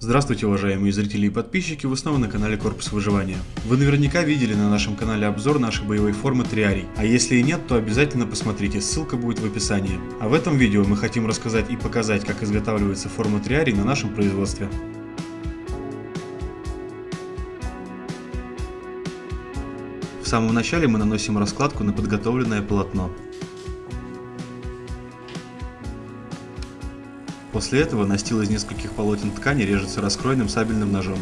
Здравствуйте, уважаемые зрители и подписчики, вы снова на канале Корпус Выживания. Вы наверняка видели на нашем канале обзор нашей боевой формы Триарий, а если и нет, то обязательно посмотрите, ссылка будет в описании. А в этом видео мы хотим рассказать и показать, как изготавливается форма Триарий на нашем производстве. В самом начале мы наносим раскладку на подготовленное полотно. После этого настил из нескольких полотен ткани режется раскроенным сабельным ножом.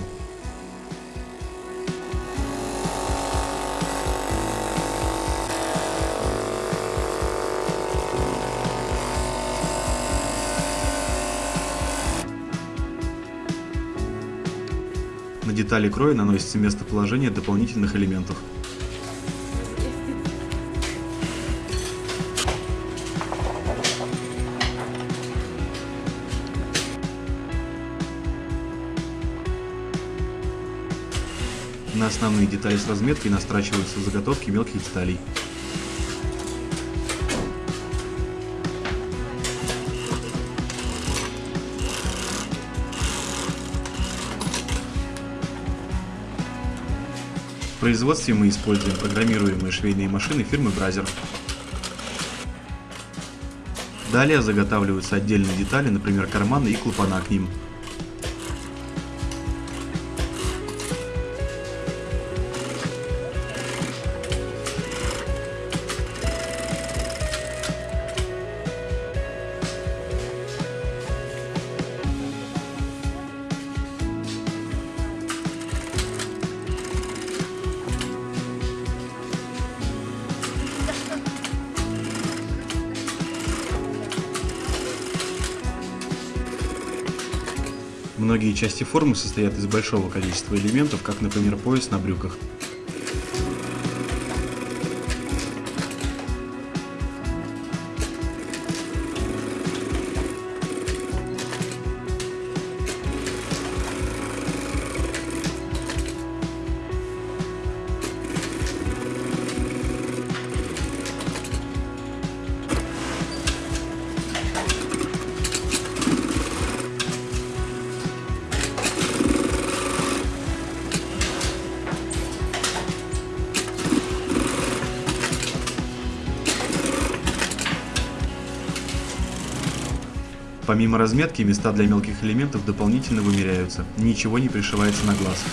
На детали кроя наносится местоположение дополнительных элементов. На основные детали с разметкой настрачиваются заготовки мелких деталей. В производстве мы используем программируемые швейные машины фирмы Бразер. Далее заготавливаются отдельные детали, например карманы и клапана к ним. Многие части формы состоят из большого количества элементов, как, например, пояс на брюках. Помимо разметки, места для мелких элементов дополнительно вымеряются, ничего не пришивается на глаз.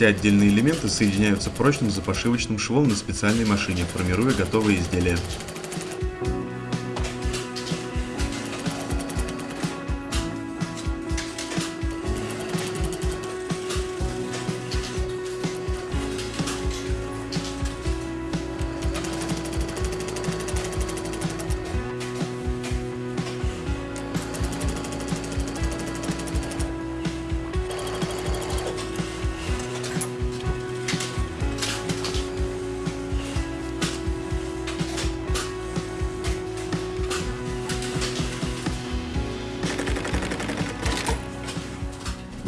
Все отдельные элементы соединяются прочным запашивочным швом на специальной машине, формируя готовые изделия.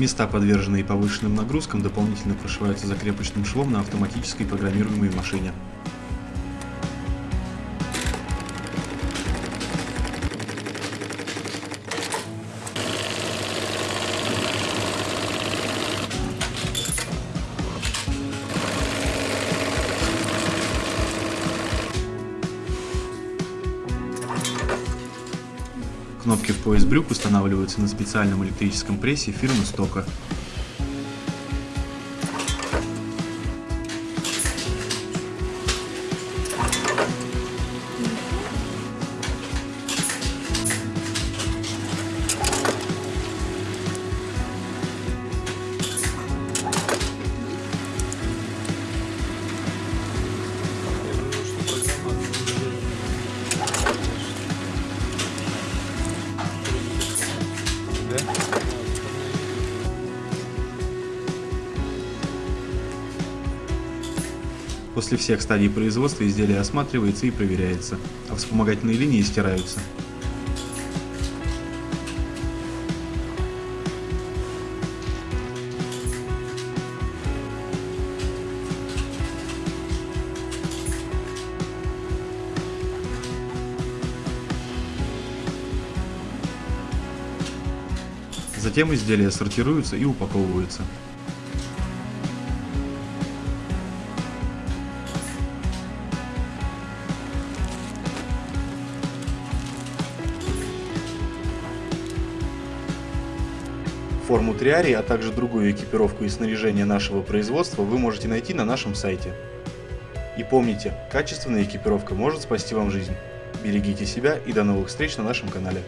Места, подверженные повышенным нагрузкам, дополнительно прошиваются закрепочным швом на автоматической программируемой машине. Кнопки в пояс брюк устанавливаются на специальном электрическом прессе фирмы Стока. После всех стадий производства изделие осматривается и проверяется, а вспомогательные линии стираются. Затем изделия сортируются и упаковываются. Форму триарии, а также другую экипировку и снаряжение нашего производства вы можете найти на нашем сайте. И помните, качественная экипировка может спасти вам жизнь. Берегите себя и до новых встреч на нашем канале.